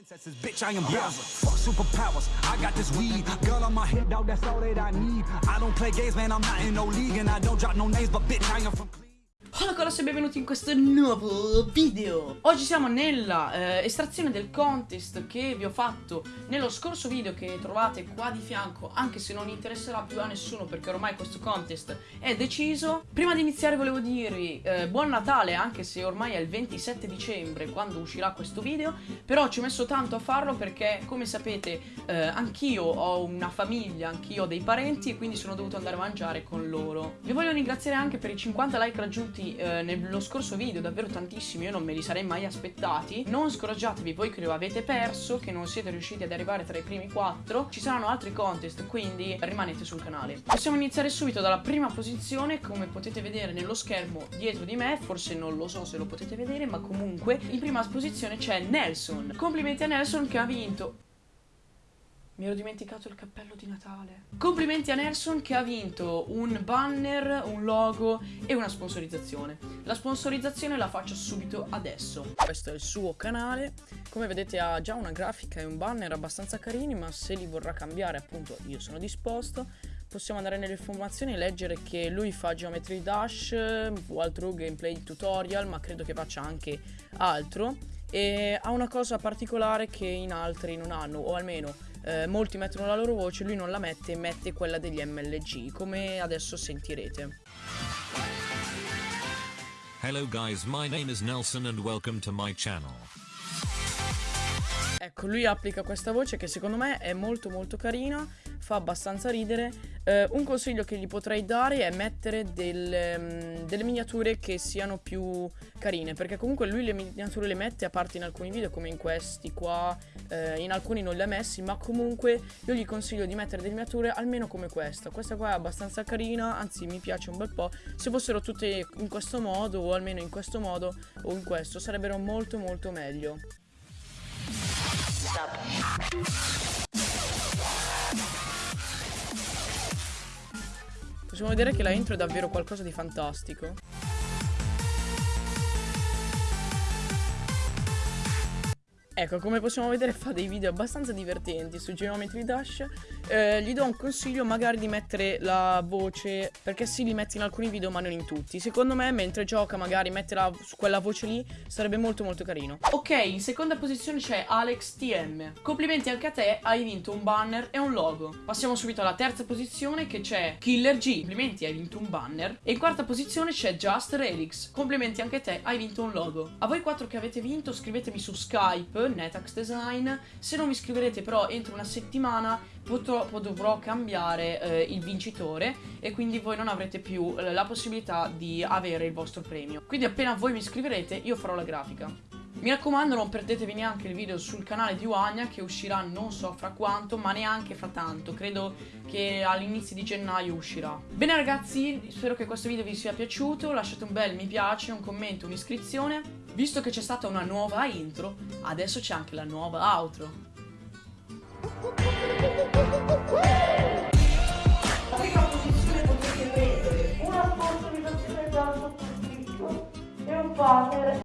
Princesses, bitch, I am Bowser. Fuck superpowers. I got this weed. Girl on my hip, dog, that's all that I need. I don't play games, man, I'm not in no league. And I don't drop no names, but bitch, I am from. Hola colossi e benvenuti in questo nuovo video? Oggi siamo nella eh, estrazione del contest che vi ho fatto nello scorso video che trovate qua di fianco Anche se non interesserà più a nessuno perché ormai questo contest è deciso. Prima di iniziare volevo dirvi eh, buon Natale anche se ormai è il 27 dicembre quando uscirà questo video Però ci ho messo tanto a farlo perché come sapete eh, anch'io ho una famiglia, anch'io ho dei parenti e quindi sono dovuto andare a mangiare con loro. Vi voglio ringraziare anche per i 50 like raggiunti eh, nello scorso video davvero tantissimi, io non me li sarei mai aspettati. Non scoraggiatevi voi che lo avete perso, che non siete riusciti ad arrivare tra i primi quattro. Ci saranno altri contest, quindi rimanete sul canale. Possiamo iniziare subito dalla prima posizione, come potete vedere nello schermo dietro di me, forse non lo so se lo potete vedere, ma comunque in prima posizione c'è Nelson. Complimenti a Nelson che ha vinto mi ero dimenticato il cappello di Natale. Complimenti a Nelson che ha vinto un banner, un logo e una sponsorizzazione. La sponsorizzazione la faccio subito adesso. Questo è il suo canale. Come vedete ha già una grafica e un banner abbastanza carini, ma se li vorrà cambiare appunto io sono disposto. Possiamo andare nelle informazioni e leggere che lui fa Geometry Dash, altro gameplay tutorial, ma credo che faccia anche altro. E ha una cosa particolare che in altri non hanno, o almeno eh, molti mettono la loro voce, lui non la mette, mette quella degli MLG, come adesso sentirete. Hello guys, my name is Nelson and welcome to my channel. Ecco, lui applica questa voce che secondo me è molto molto carina, fa abbastanza ridere. Eh, un consiglio che gli potrei dare è mettere delle, um, delle, miniature che siano più carine, perché comunque lui le miniature le mette a parte in alcuni video come in questi qua, eh, in alcuni non le ha messi, ma comunque io gli consiglio di mettere delle miniature almeno come questa. Questa qua è abbastanza carina, anzi mi piace un bel po'. Se fossero tutte in questo modo o almeno in questo modo o in questo sarebbero molto molto meglio. Possiamo vedere che la intro è davvero qualcosa di fantastico. Ecco, come possiamo vedere fa dei video abbastanza divertenti su Geometry Dash. Eh, Gli do un consiglio magari di mettere la voce Perché sì, li metti in alcuni video ma non in tutti. Secondo me mentre gioca magari metterla su quella voce lì Sarebbe molto molto carino. Ok, in seconda posizione c'è Alex TM Complimenti anche a te, hai vinto un banner e un logo. Passiamo subito alla terza posizione che c'è Killer G. Complimenti, hai vinto un banner. E in quarta posizione c'è Just Relix. Complimenti anche a te, hai vinto un logo. A voi quattro che avete vinto scrivetemi su Skype Netax Design. Se non vi iscriverete però entro una settimana purtroppo dovrò cambiare eh, il vincitore e quindi voi non avrete più eh, la possibilità di avere il vostro premio. Quindi appena voi mi iscriverete io farò la grafica. Mi raccomando non perdetevi neanche il video sul canale di Wagna che uscirà non so fra quanto ma neanche fra tanto Credo che all'inizio di gennaio uscirà Bene ragazzi spero che questo video vi sia piaciuto Lasciate un bel mi piace, un commento, un'iscrizione Visto che c'è stata una nuova intro Adesso c'è anche la nuova outro. La prima posizione potete prendere una sponsorizzazione dal sottoscritto e un partner